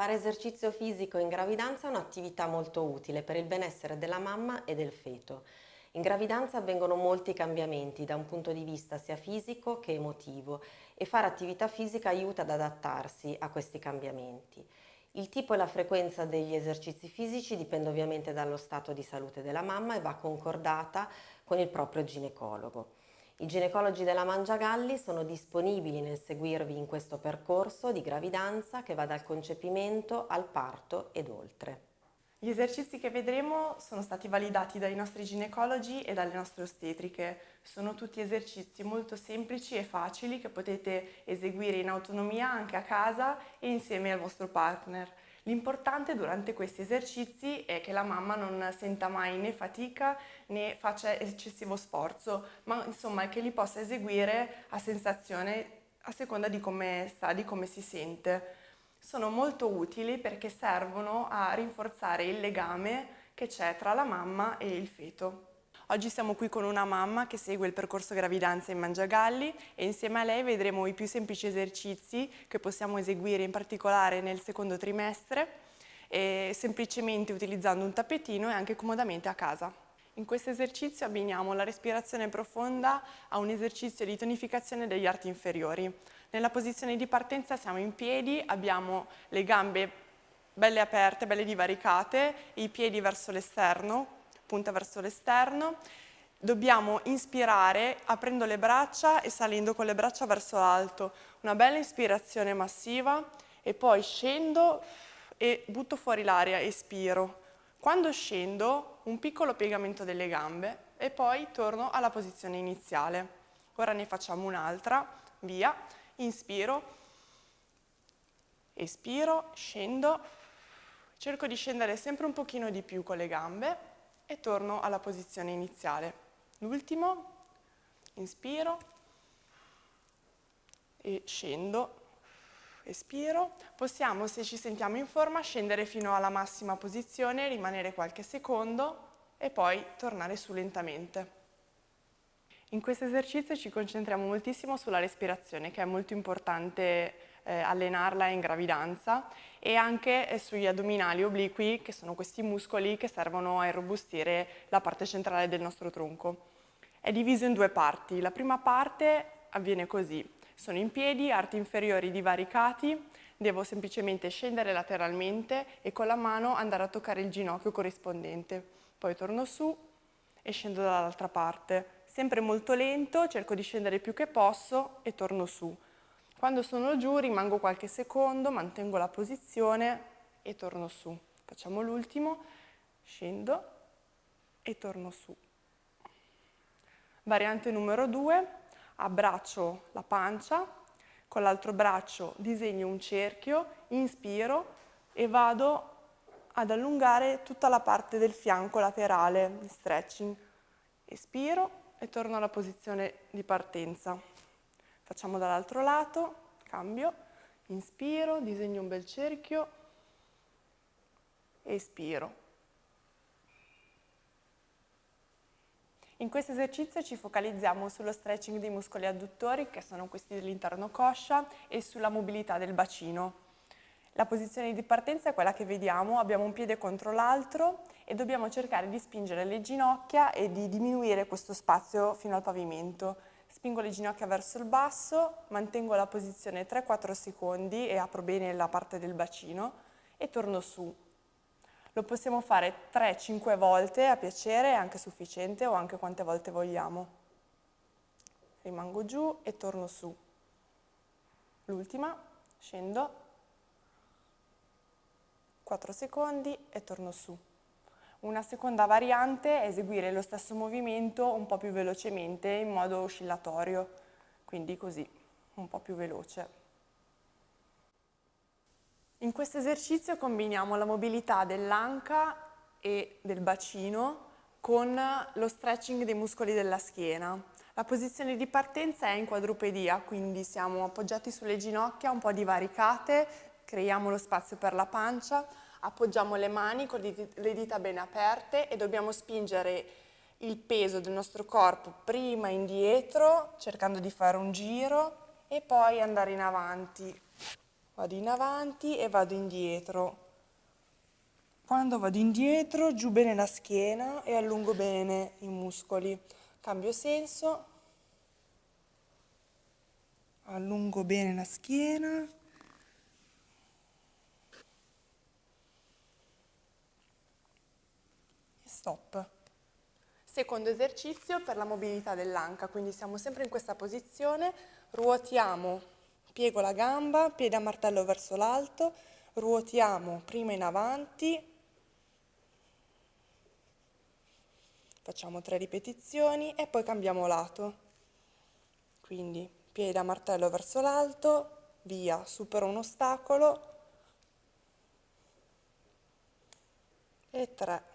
Fare esercizio fisico in gravidanza è un'attività molto utile per il benessere della mamma e del feto. In gravidanza avvengono molti cambiamenti da un punto di vista sia fisico che emotivo e fare attività fisica aiuta ad adattarsi a questi cambiamenti. Il tipo e la frequenza degli esercizi fisici dipende ovviamente dallo stato di salute della mamma e va concordata con il proprio ginecologo. I ginecologi della Mangiagalli sono disponibili nel seguirvi in questo percorso di gravidanza che va dal concepimento al parto ed oltre. Gli esercizi che vedremo sono stati validati dai nostri ginecologi e dalle nostre ostetriche. Sono tutti esercizi molto semplici e facili che potete eseguire in autonomia anche a casa e insieme al vostro partner. L'importante durante questi esercizi è che la mamma non senta mai né fatica né faccia eccessivo sforzo, ma insomma che li possa eseguire a sensazione a seconda di come sta, di come si sente. Sono molto utili perché servono a rinforzare il legame che c'è tra la mamma e il feto. Oggi siamo qui con una mamma che segue il percorso gravidanza in Mangiagalli e insieme a lei vedremo i più semplici esercizi che possiamo eseguire in particolare nel secondo trimestre semplicemente utilizzando un tappetino e anche comodamente a casa. In questo esercizio abbiniamo la respirazione profonda a un esercizio di tonificazione degli arti inferiori. Nella posizione di partenza siamo in piedi, abbiamo le gambe belle aperte, belle divaricate, i piedi verso l'esterno, punta verso l'esterno. Dobbiamo inspirare aprendo le braccia e salendo con le braccia verso l'alto. Una bella ispirazione massiva e poi scendo e butto fuori l'aria, espiro. Quando scendo un piccolo piegamento delle gambe e poi torno alla posizione iniziale. Ora ne facciamo un'altra, via, inspiro, espiro, scendo, cerco di scendere sempre un pochino di più con le gambe e torno alla posizione iniziale. L'ultimo, inspiro e scendo, espiro. Possiamo, se ci sentiamo in forma, scendere fino alla massima posizione, rimanere qualche secondo e poi tornare su lentamente. In questo esercizio ci concentriamo moltissimo sulla respirazione, che è molto importante eh, allenarla in gravidanza e anche eh, sugli addominali obliqui che sono questi muscoli che servono a irrobustire la parte centrale del nostro tronco. È diviso in due parti. La prima parte avviene così. Sono in piedi, arti inferiori divaricati, devo semplicemente scendere lateralmente e con la mano andare a toccare il ginocchio corrispondente. Poi torno su e scendo dall'altra parte. Sempre molto lento, cerco di scendere più che posso e torno su. Quando sono giù rimango qualche secondo, mantengo la posizione e torno su. Facciamo l'ultimo, scendo e torno su. Variante numero 2, abbraccio la pancia, con l'altro braccio disegno un cerchio, inspiro e vado ad allungare tutta la parte del fianco laterale, stretching. Espiro e torno alla posizione di partenza. Facciamo dall'altro lato, cambio, inspiro, disegno un bel cerchio, espiro. In questo esercizio ci focalizziamo sullo stretching dei muscoli adduttori, che sono questi dell'interno coscia, e sulla mobilità del bacino. La posizione di partenza è quella che vediamo, abbiamo un piede contro l'altro e dobbiamo cercare di spingere le ginocchia e di diminuire questo spazio fino al pavimento. Spingo le ginocchia verso il basso, mantengo la posizione 3-4 secondi e apro bene la parte del bacino e torno su. Lo possiamo fare 3-5 volte a piacere, è anche sufficiente o anche quante volte vogliamo. Rimango giù e torno su. L'ultima, scendo, 4 secondi e torno su. Una seconda variante è eseguire lo stesso movimento un po' più velocemente in modo oscillatorio, quindi così, un po' più veloce. In questo esercizio combiniamo la mobilità dell'anca e del bacino con lo stretching dei muscoli della schiena. La posizione di partenza è in quadrupedia, quindi siamo appoggiati sulle ginocchia, un po' divaricate, creiamo lo spazio per la pancia, appoggiamo le mani con le dita bene aperte e dobbiamo spingere il peso del nostro corpo prima indietro, cercando di fare un giro e poi andare in avanti, vado in avanti e vado indietro. Quando vado indietro, giù bene la schiena e allungo bene i muscoli. Cambio senso, allungo bene la schiena. Stop. Secondo esercizio per la mobilità dell'anca, quindi siamo sempre in questa posizione, ruotiamo piego la gamba, piede a martello verso l'alto, ruotiamo prima in avanti, facciamo tre ripetizioni e poi cambiamo lato. Quindi piede a martello verso l'alto, via, supero un ostacolo e tre.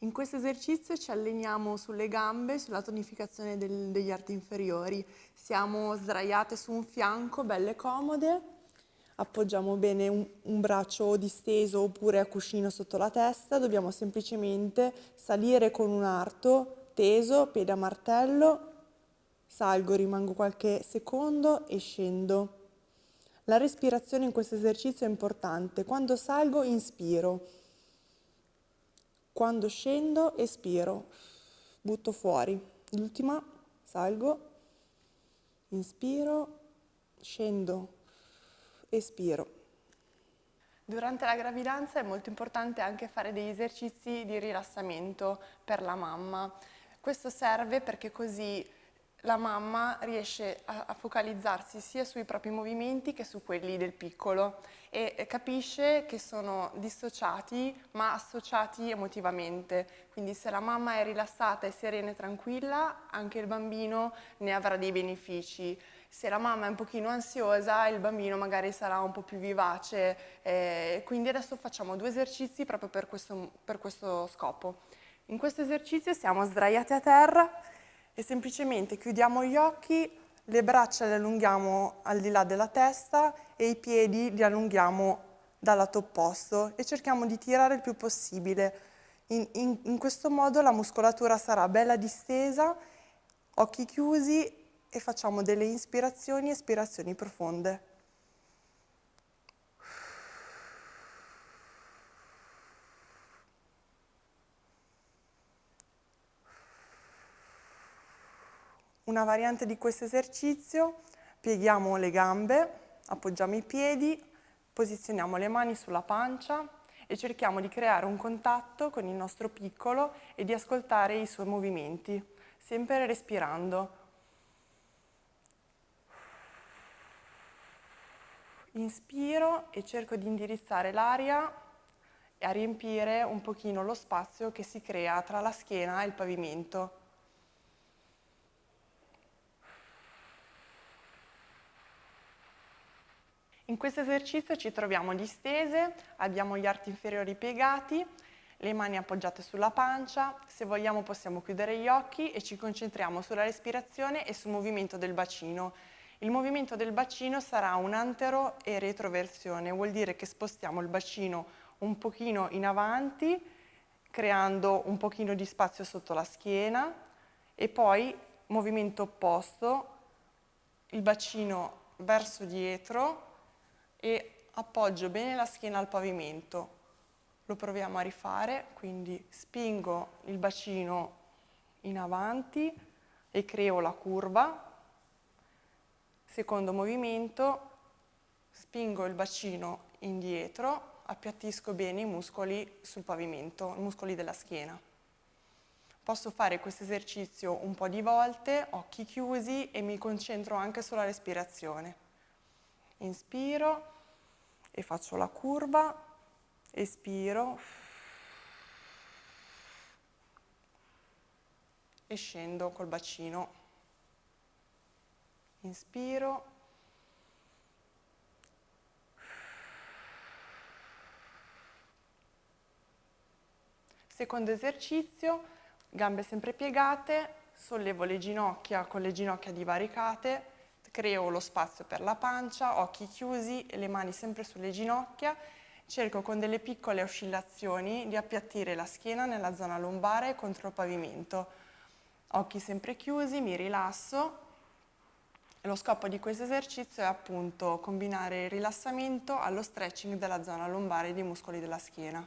In questo esercizio ci alleniamo sulle gambe, sulla tonificazione del, degli arti inferiori. Siamo sdraiate su un fianco, belle comode, appoggiamo bene un, un braccio disteso oppure a cuscino sotto la testa, dobbiamo semplicemente salire con un arto teso, piede a martello, salgo, rimango qualche secondo e scendo. La respirazione in questo esercizio è importante. Quando salgo inspiro quando scendo, espiro, butto fuori. L'ultima, salgo, inspiro, scendo, espiro. Durante la gravidanza è molto importante anche fare degli esercizi di rilassamento per la mamma. Questo serve perché così la mamma riesce a, a, focalizzarsi sia sui propri movimenti che su quelli del piccolo e capisce che sono dissociati ma associati emotivamente. Quindi se la mamma è rilassata, è serena e tranquilla, anche il bambino ne avrà dei benefici. Se la mamma è un pochino ansiosa, il bambino magari sarà un po' più vivace. Eh, quindi adesso facciamo due esercizi proprio per questo, per questo scopo. In questo esercizio siamo sdraiati a terra e semplicemente chiudiamo gli occhi, le braccia le allunghiamo al di là della testa e i piedi li allunghiamo dal lato opposto e cerchiamo di tirare il più possibile. In, in, in questo modo la muscolatura sarà bella distesa, occhi chiusi e facciamo delle inspirazioni e espirazioni profonde. Una variante di questo esercizio, pieghiamo le gambe, appoggiamo i piedi, posizioniamo le mani sulla pancia e cerchiamo di creare un contatto con il nostro piccolo e di ascoltare i suoi movimenti, sempre respirando. Inspiro e cerco di indirizzare l'aria e a riempire un pochino lo spazio che si crea tra la schiena e il pavimento. In questo esercizio ci troviamo distese, abbiamo gli arti inferiori piegati, le mani appoggiate sulla pancia, se vogliamo possiamo chiudere gli occhi e ci concentriamo sulla respirazione e sul movimento del bacino. Il movimento del bacino sarà un antero e retroversione, vuol dire che spostiamo il bacino un pochino in avanti, creando un pochino di spazio sotto la schiena e poi movimento opposto, il bacino verso dietro e appoggio bene la schiena al pavimento. Lo proviamo a rifare, quindi spingo il bacino in avanti e creo la curva. Secondo movimento, spingo il bacino indietro, appiattisco bene i muscoli sul pavimento, i muscoli della schiena. Posso fare questo esercizio un po' di volte, occhi chiusi e mi concentro anche sulla respirazione. Inspiro e faccio la curva, espiro e scendo col bacino. Inspiro. Secondo esercizio, gambe sempre piegate, sollevo le ginocchia con le ginocchia divaricate, creo lo spazio per la pancia, occhi chiusi le mani sempre sulle ginocchia, cerco con delle piccole oscillazioni di appiattire la schiena nella zona lombare contro il pavimento. Occhi sempre chiusi, mi rilasso, Lo scopo di questo esercizio è appunto combinare il rilassamento allo stretching della zona lombare e dei muscoli della schiena.